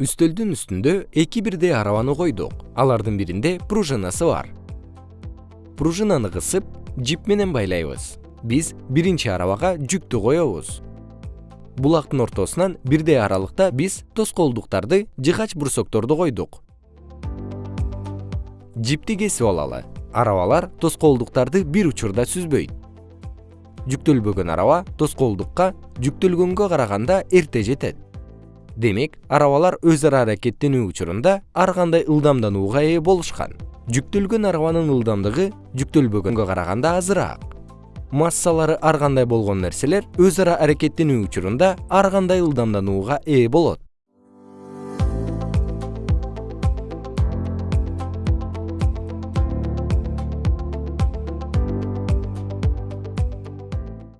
үстөлдүн үстүндө эки бирдей арабаны койдук. Алардын биринде пружинасы бар. Пружинаны кысып жип менен байлайбыз. Биз биринчи арабага жүктү коебуз. Булактын ортосунан бирдей аралыкта биз тоскоолдуктарды жыгач брусокторду койдук. Жипти кесип алалы. Арабалар тоскоолдуктарды бир учурда сүзбөйт. Жүктөлбөгөн араба тоскоолдукка жүктөлгөнгө караганда эрте жетет демек арабалар өз ара аракеттенүү учурунда ар кандай ылдамданууга ээ болушкан. Жүктөлгөн арабанын ылдамдыгы жүктөлбөгөнгө караганда азыраак. Массалары ар кандай болгон нерселер өз ара аракеттенүү учурунда ар кандай ылдамданууга ээ болот